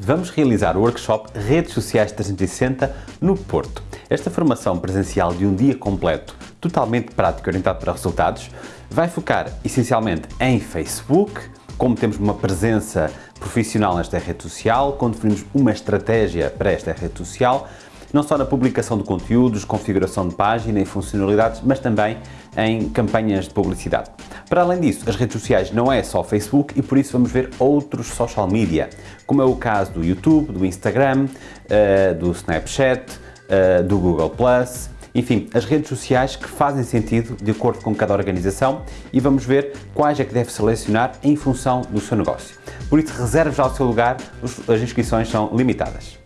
Vamos realizar o workshop Redes Sociais 360 no Porto. Esta formação presencial de um dia completo, totalmente prático orientado para resultados, vai focar essencialmente em Facebook, como temos uma presença profissional nesta rede social, como definimos uma estratégia para esta rede social, não só na publicação de conteúdos, configuração de página e funcionalidades, mas também em campanhas de publicidade. Para além disso, as redes sociais não é só Facebook e por isso vamos ver outros social media, como é o caso do YouTube, do Instagram, eh, do Snapchat, eh, do Google+, enfim, as redes sociais que fazem sentido de acordo com cada organização e vamos ver quais é que deve selecionar em função do seu negócio. Por isso, reserve já o seu lugar, as inscrições são limitadas.